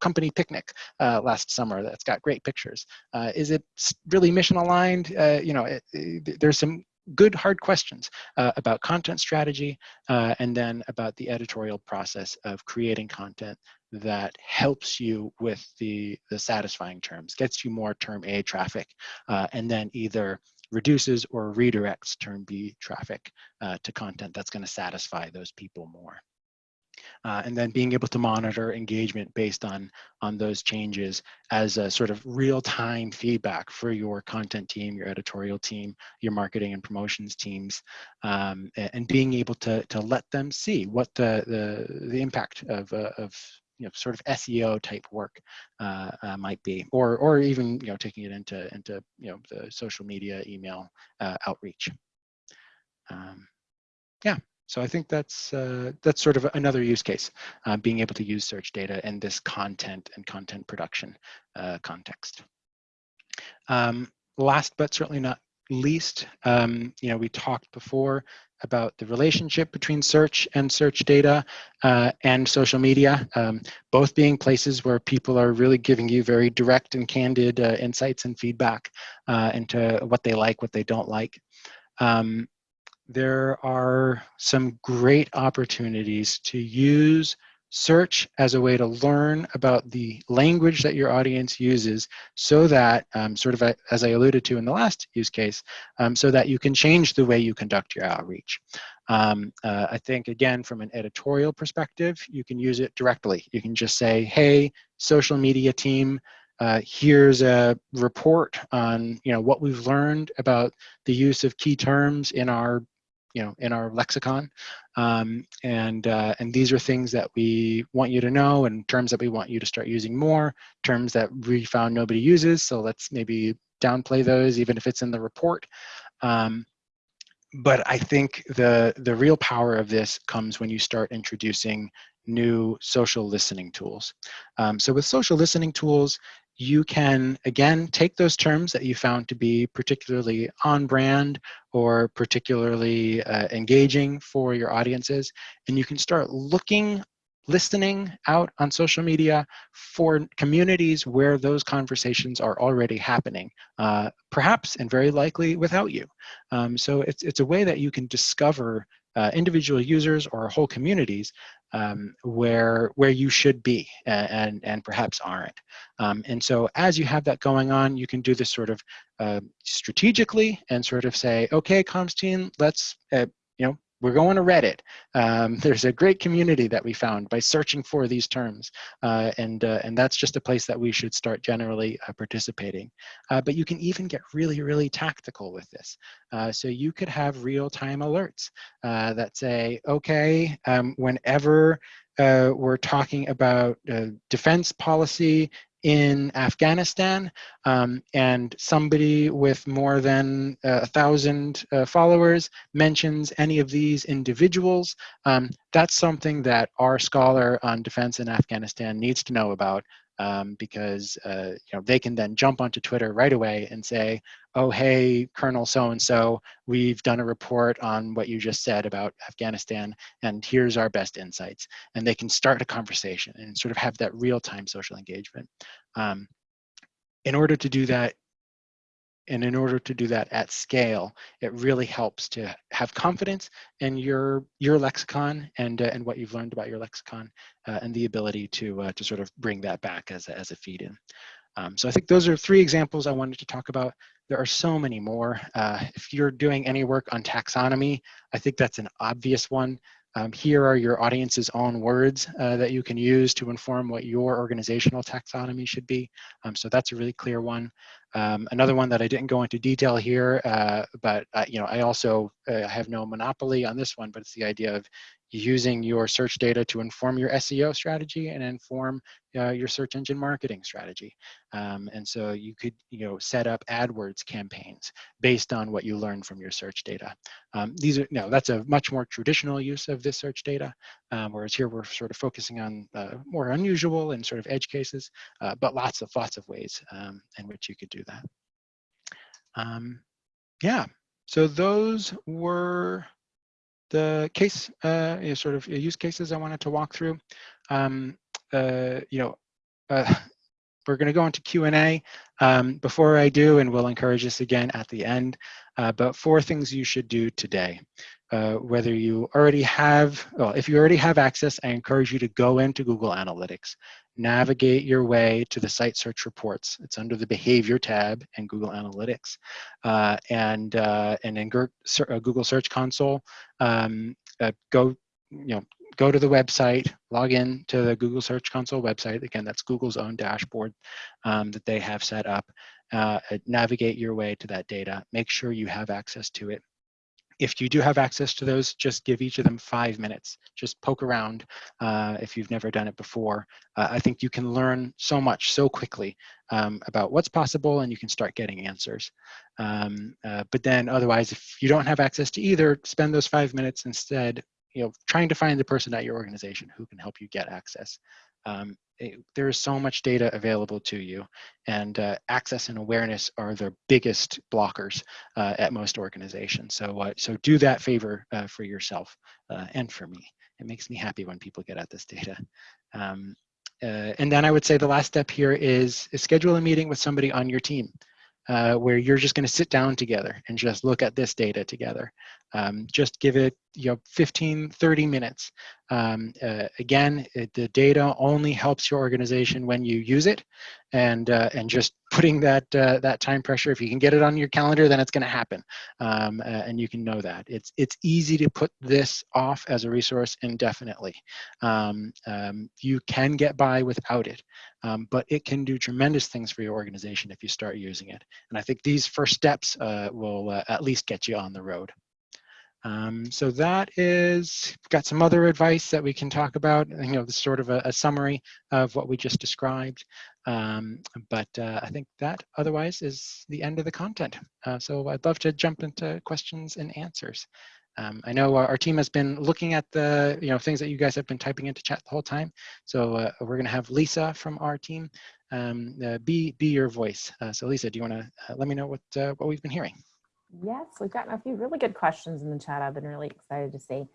company picnic uh, last summer that's got great pictures. Uh, is it really mission aligned? Uh, you know, it, it, there's some good hard questions uh, about content strategy uh, and then about the editorial process of creating content that helps you with the, the satisfying terms, gets you more term A traffic, uh, and then either reduces or redirects term B traffic to content that's going to satisfy those people more uh, and then being able to monitor engagement based on, on those changes as a sort of real-time feedback for your content team, your editorial team, your marketing and promotions teams, um, and being able to, to let them see what the, the, the impact of, uh, of you know, sort of SEO type work uh, uh, might be, or or even you know taking it into into you know the social media, email uh, outreach. Um, yeah, so I think that's uh, that's sort of another use case, uh, being able to use search data in this content and content production uh, context. Um, last but certainly not least, um, you know, we talked before about the relationship between search and search data uh, and social media, um, both being places where people are really giving you very direct and candid uh, insights and feedback uh, into what they like, what they don't like. Um, there are some great opportunities to use search as a way to learn about the language that your audience uses so that, um, sort of as I alluded to in the last use case, um, so that you can change the way you conduct your outreach. Um, uh, I think, again, from an editorial perspective, you can use it directly. You can just say, hey, social media team, uh, here's a report on you know what we've learned about the use of key terms in our you know in our lexicon um, and uh, and these are things that we want you to know and terms that we want you to start using more terms that we found nobody uses so let's maybe downplay those even if it's in the report um, but I think the the real power of this comes when you start introducing new social listening tools. Um, so with social listening tools, you can, again, take those terms that you found to be particularly on brand or particularly uh, engaging for your audiences, and you can start looking listening out on social media for communities where those conversations are already happening, uh, perhaps and very likely without you. Um, so it's, it's a way that you can discover uh, individual users or whole communities um, where where you should be and and, perhaps aren't. Um, and so as you have that going on, you can do this sort of uh, strategically and sort of say, okay, comms team, let's uh, we're going to Reddit. Um, there's a great community that we found by searching for these terms. Uh, and, uh, and that's just a place that we should start generally uh, participating. Uh, but you can even get really, really tactical with this. Uh, so you could have real-time alerts uh, that say, okay, um, whenever we're talking about defense policy in Afghanistan um, and somebody with more than uh, a thousand uh, followers mentions any of these individuals, um, that's something that our scholar on defense in Afghanistan needs to know about um, because uh, you know they can then jump onto Twitter right away and say, "Oh, hey, Colonel so and so, we've done a report on what you just said about Afghanistan, and here's our best insights." And they can start a conversation and sort of have that real-time social engagement. Um, in order to do that, and in order to do that at scale, it really helps to have confidence in your your lexicon and uh, and what you've learned about your lexicon, uh, and the ability to uh, to sort of bring that back as a, as a feed in. Um, so I think those are three examples I wanted to talk about. There are so many more. Uh, if you're doing any work on taxonomy, I think that's an obvious one. Um, here are your audience's own words uh, that you can use to inform what your organizational taxonomy should be. Um, so that's a really clear one. Um, another one that I didn't go into detail here, uh, but uh, you know, I also uh, have no monopoly on this one, but it's the idea of using your search data to inform your SEO strategy and inform uh, your search engine marketing strategy. Um, and so you could you know, set up AdWords campaigns based on what you learned from your search data. Um, these are, no, that's a much more traditional use of this search data, um, whereas here we're sort of focusing on uh, more unusual and sort of edge cases, uh, but lots of, lots of ways um, in which you could do that. Um, yeah, so those were the case, uh, sort of use cases I wanted to walk through. Um, uh, you know, uh, we're going to go into Q&A um, before I do, and we'll encourage this again at the end, uh, but four things you should do today. Uh, whether you already have, well, if you already have access, I encourage you to go into Google Analytics, navigate your way to the site search reports. It's under the behavior tab in Google Analytics. Uh, and, uh, and in uh, Google Search Console, um, uh, go, you know, go to the website, log in to the Google Search Console website. Again, that's Google's own dashboard um, that they have set up. Uh, navigate your way to that data. Make sure you have access to it if you do have access to those, just give each of them five minutes. Just poke around uh, if you've never done it before. Uh, I think you can learn so much so quickly um, about what's possible and you can start getting answers. Um, uh, but then otherwise, if you don't have access to either, spend those five minutes instead you know, trying to find the person at your organization who can help you get access. Um, it, there is so much data available to you and uh, access and awareness are the biggest blockers uh, at most organizations. So, uh, so do that favor uh, for yourself uh, and for me. It makes me happy when people get at this data. Um, uh, and then I would say the last step here is, is schedule a meeting with somebody on your team. Uh, where you're just going to sit down together and just look at this data together. Um, just give it you know 15 30 minutes. Um, uh, again it, the data only helps your organization when you use it and uh, and just putting that uh, that time pressure if you can get it on your calendar then it's going to happen. Um, and you can know that. It's it's easy to put this off as a resource indefinitely. Um, um you can get by without it um, but it can do tremendous things for your organization if you start using it. And i think these first steps uh, will uh, at least get you on the road um, so that is, got some other advice that we can talk about, you know, this sort of a, a summary of what we just described. Um, but uh, I think that otherwise is the end of the content. Uh, so I'd love to jump into questions and answers. Um, I know our, our, team has been looking at the you know things that you guys have been typing into chat the whole time. So uh, we're going to have Lisa from our team um, uh, be be your voice. Uh, so Lisa, do you want to uh, let me know what uh, what we've been hearing? Yes, we've gotten a few really good questions in the chat. I've been really excited to see.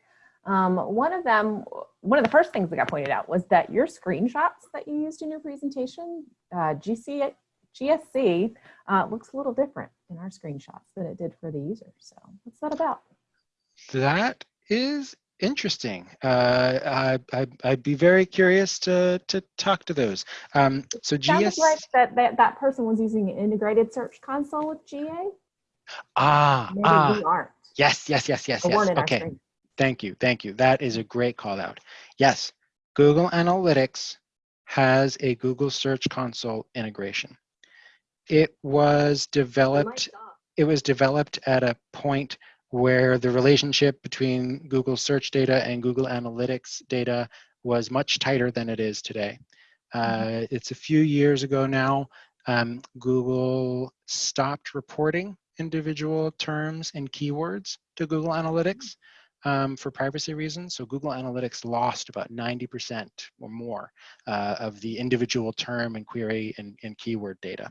Um, one of them, one of the first things that got pointed out was that your screenshots that you used in your presentation, uh, GC, GSC, uh, looks a little different in our screenshots than it did for the user. So what's that about? That is interesting. Uh, I, would be very curious to, to talk to those. Um, so GS... like that, that that person was using an integrated search console with GA. Ah, Maybe ah. we aren't. Yes, yes, yes, yes, yes. Okay. Thank you, thank you. That is a great call out. Yes, Google Analytics has a Google Search Console integration. It was developed, it was developed at a point where the relationship between Google search data and Google Analytics data was much tighter than it is today. Mm-hmm. Uh, it's a few years ago now. Um, Google stopped reporting individual terms and keywords to Google Analytics um, for privacy reasons. So Google Analytics lost about 90% or more uh, of the individual term and query and, and keyword data.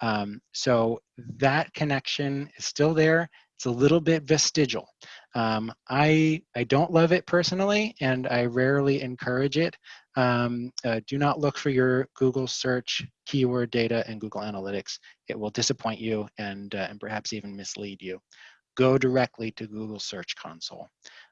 Um, so that connection is still there. It's a little bit vestigial. Um, I, I don't love it personally, and I rarely encourage it. Um, uh, do not look for your Google search keyword data in Google Analytics. It will disappoint you and, uh, and perhaps even mislead you. Go directly to Google Search Console.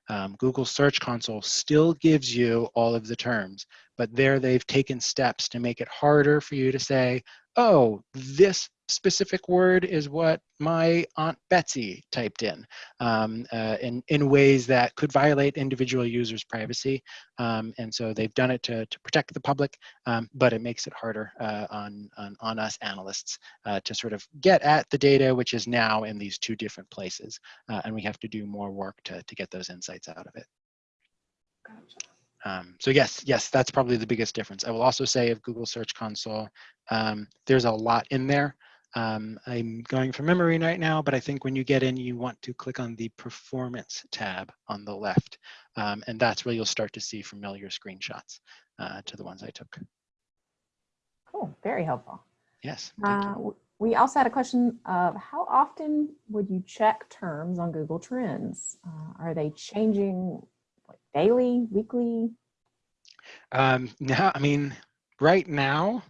Um, Google Search Console still gives you all of the terms, but there they've taken steps to make it harder for you to say, oh, this specific word is what my Aunt Betsy typed in, um, uh, in, in ways that could violate individual users' privacy. Um, and so they've done it to, to protect the public, um, but it makes it harder uh, on, on, on, us analysts uh, to sort of get at the data, which is now in these two different places. Uh, and we have to do more work to, to get those insights out of it. Gotcha. Um, so yes, yes, that's probably the biggest difference. I will also say of Google Search Console, um, there's a lot in there. Um, I'm going from memory right now, but I think when you get in, you want to click on the Performance tab on the left, um, and that's where you'll start to see familiar screenshots uh, to the ones I took. Cool, very helpful. Yes. Uh, we also had a question of how often would you check terms on Google Trends? Uh, are they changing like daily, weekly? Um, now, I mean, right now,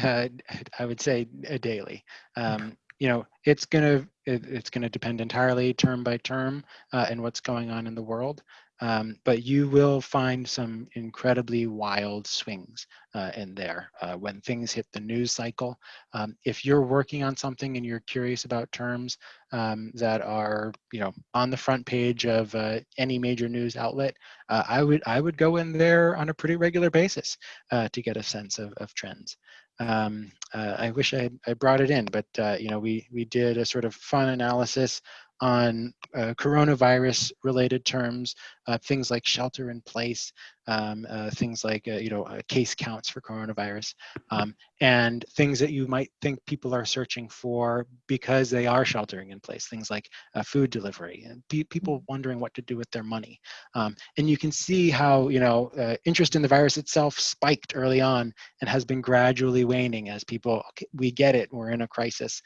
uh, I would say a daily. Um, you know, it's gonna it, it's gonna depend entirely term by term uh, and what's going on in the world. Um, but you will find some incredibly wild swings uh, in there uh, when things hit the news cycle. Um, if you're working on something and you're curious about terms um, that are, you know, on the front page of uh, any major news outlet, uh, I would I would go in there on a pretty regular basis uh, to get a sense of, of trends. Um, uh, I wish I, I brought it in, but uh, you know, we we did a sort of fun analysis on uh, coronavirus related terms, uh, things like shelter in place, um, uh, things like, uh, you know, uh, case counts for coronavirus, um, and things that you might think people are searching for because they are sheltering in place, things like uh, food delivery, and pe people wondering what to do with their money. Um, and you can see how, you know, interest in the virus itself spiked early on and has been gradually waning as people, okay, we get it, we're in a crisis.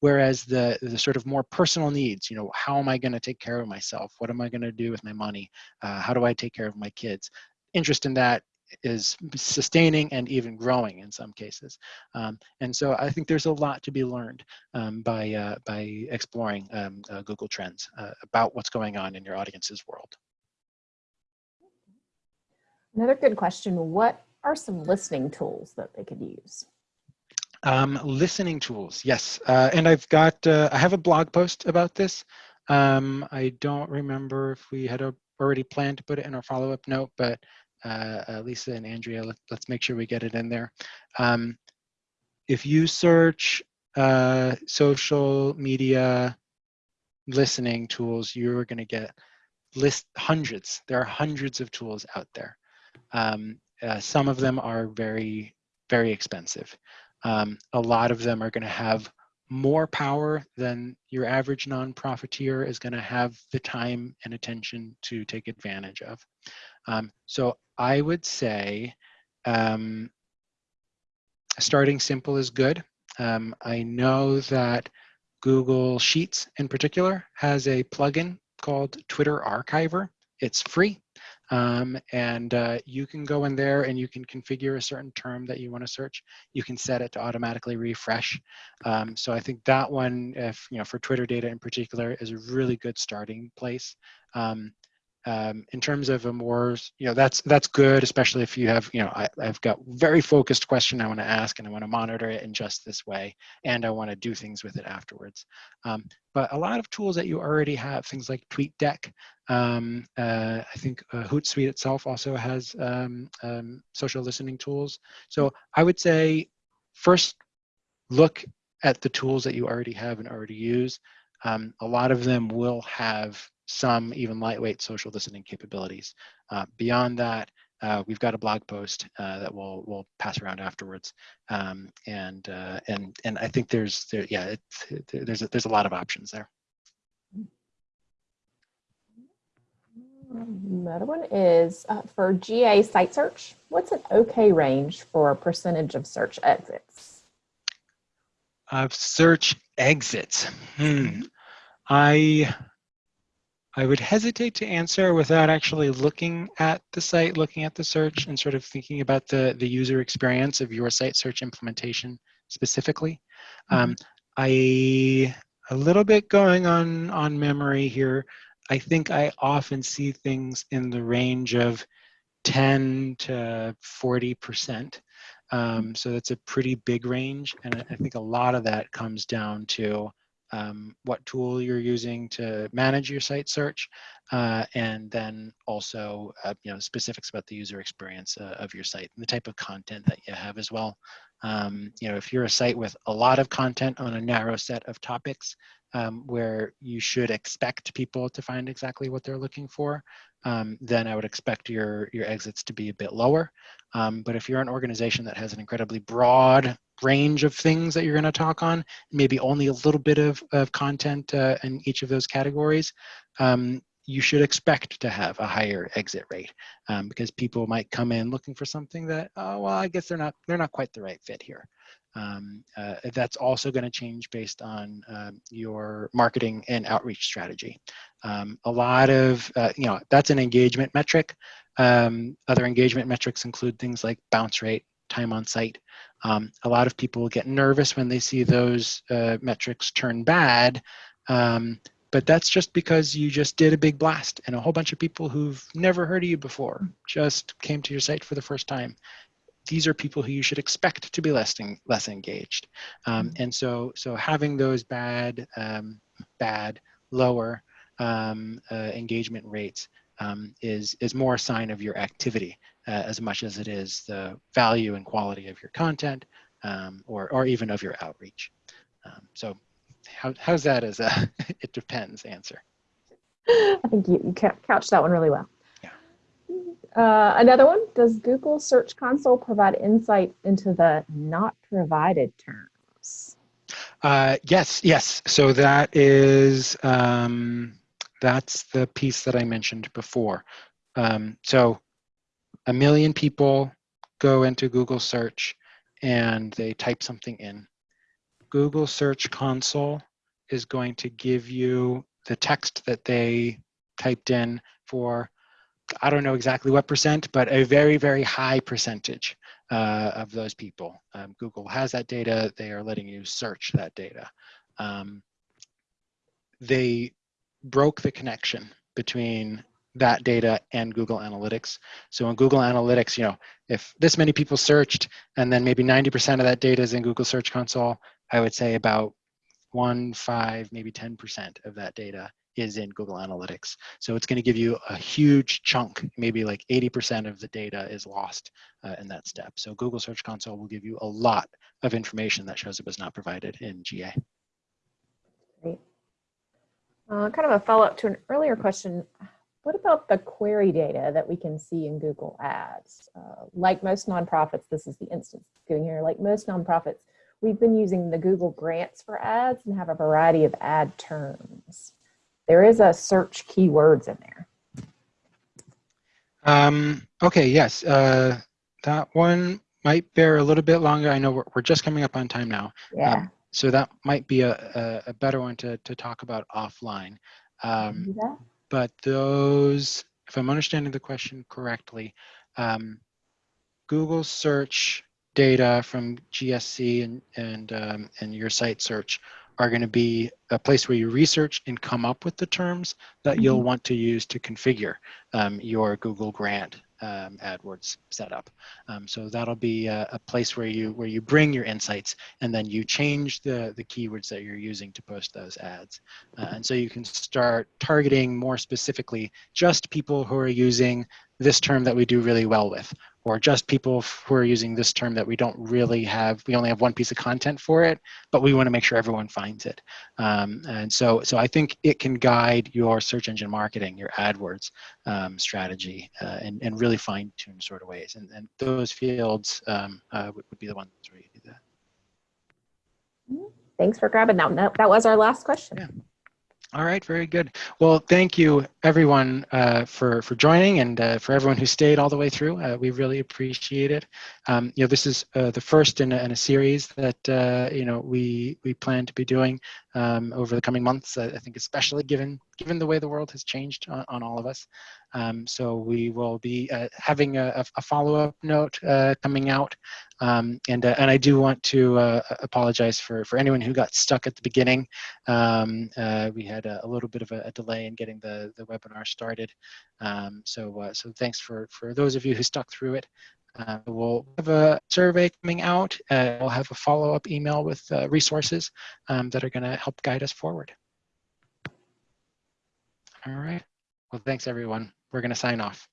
whereas the, the sort of more personal needs, you know, how am I gonna take care of myself? What am I gonna do with my money? how do I take care of my kids? Interest in that is sustaining and even growing in some cases. Um, and so I think there's a lot to be learned um, by, uh, by exploring um, uh, Google Trends uh, about what's going on in your audience's world. Another good question, what are some listening tools that they could use? Um, listening tools, yes. Uh, and I've got, uh, I have a blog post about this. Um, I don't remember if we had already planned to put it in our follow-up note, but uh, uh, Lisa and Andrea, let, us make sure we get it in there. Um, if you search uh, social media listening tools, you're going to get list hundreds. There are hundreds of tools out there. Um, uh, some of them are very, very expensive. Um, a lot of them are going to have more power than your average nonprofiteer is going to have the time and attention to take advantage of. Um, so I would say um, starting simple is good. Um, I know that Google Sheets in particular has a plugin called Twitter Archiver. It's free. Um, and uh, you can go in there and you can configure a certain term that you want to search. You can set it to automatically refresh. Um, so I think that one, if you know, for Twitter data in particular, is a really good starting place. Um, um, in terms of a more, you know, that's that's good, especially if you have, you know, I, I've got very focused question I want to ask and I want to monitor it in just this way, and I want to do things with it afterwards. Um, but a lot of tools that you already have, things like TweetDeck, um, uh, I think uh, Hootsuite itself also has um, um, social listening tools. So I would say first look at the tools that you already have and already use. Um, a lot of them will have some even lightweight social listening capabilities. Uh, beyond that, uh, we've got a blog post uh, that we'll we'll pass around afterwards, um, and uh, and and I think there's there yeah it, it, there's a, there's a lot of options there. Another one is uh, for GA site search. What's an okay range for percentage of search exits? Of search exits. Hmm. I I would hesitate to answer without actually looking at the site, looking at the search, and sort of thinking about the, the user experience of your site search implementation specifically. Mm -hmm. um, I, a little bit going on, on memory here, I think I often see things in the range of 10 to 40%. Um, so that's a pretty big range. And I think a lot of that comes down to um, what tool you're using to manage your site search, uh, and then also uh, you know specifics about the user experience uh, of your site and the type of content that you have as well. Um, you know, if you're a site with a lot of content on a narrow set of topics, um, where you should expect people to find exactly what they're looking for, um, then I would expect your, your exits to be a bit lower. Um, but if you're an organization that has an incredibly broad range of things that you're going to talk on, maybe only a little bit of, of content uh, in each of those categories, um, you should expect to have a higher exit rate um, because people might come in looking for something that, oh, well, I guess they're not, they're not quite the right fit here. Um, uh, that's also going to change based on um, your marketing and outreach strategy. Um, a lot of, uh, you know, that's an engagement metric. Um, other engagement metrics include things like bounce rate, time on site. Um, a lot of people get nervous when they see those uh, metrics turn bad, um, but that's just because you just did a big blast and a whole bunch of people who've never heard of you before just came to your site for the first time these are people who you should expect to be less less engaged. Um, mm-hmm. and so so having those bad um, bad lower um, uh, engagement rates um, is is more a sign of your activity as much as it is the value and quality of your content um, or or even of your outreach. Um, so how, how's that as a it depends answer? I think you, you couched that one really well. Uh, another one, does Google Search Console provide insight into the not provided terms? Uh, yes, yes. So that is, um, that's the piece that I mentioned before. Um, so a million people go into Google search and they type something in. Google Search Console is going to give you the text that they typed in for I don't know exactly what percent, but a very, very high percentage uh, of those people. Um, Google has that data. They are letting you search that data. Um, they broke the connection between that data and Google Analytics. So in Google Analytics, you know, if this many people searched and then maybe 90% of that data is in Google Search Console, I would say about one, five, maybe 10% of that data is in Google Analytics. So it's going to give you a huge chunk, maybe like 80% of the data is lost uh, in that step. So Google Search Console will give you a lot of information that shows it was not provided in GA. Great. Uh, kind of a follow-up to an earlier question. What about the query data that we can see in Google Ads? Uh, like most nonprofits, this is the instance giving here, like most nonprofits, we've been using the Google Grants for ads and have a variety of ad terms. There is a search keywords in there. Um, okay, yes, uh, that one might bear a little bit longer. I know we're, we're just coming up on time now. Yeah. Um, so that might be a, a, a, better one to, to talk about offline. Um, that? But those, if I'm understanding the question correctly, um, Google search data from GSC and, and, um, and your site search are going to be a place where you research and come up with the terms that you'll Mhm. want to use to configure um, your Google Grant um, AdWords setup. Um, so that'll be a, a place where you where you bring your insights and then you change the the keywords that you're using to post those ads. Uh, and so you can start targeting more specifically just people who are using this term that we do really well with, or just people who are using this term that we don't really have, we only have one piece of content for it, but we want to make sure everyone finds it. Um, and so, so I think it can guide your search engine marketing, your AdWords um, strategy, uh, and, and really fine tune sort of ways. And, and those fields um, uh, would, would be the ones where you do that. Thanks for grabbing that. That, that was our last question. Yeah. All right, very good. Well, thank you everyone uh, for for joining and uh, for everyone who stayed all the way through. Uh, we really appreciate it. Um, you know, this is uh, the first in a, in a series that uh, you know we we plan to be doing um, over the coming months. I think, especially given given the way the world has changed on, on all of us. Um, so we will be uh, having a, a follow-up note coming out, um, and and I do want to apologize for for anyone who got stuck at the beginning. Um, we had a, a, little bit of a, a, delay in getting the the webinar started. Um, so so thanks for for those of you who stuck through it. Uh, we'll have a survey coming out. Uh, we'll have a follow-up email with uh, resources um, that are going to help guide us forward. All right. Well, thanks, everyone. We're going to sign off.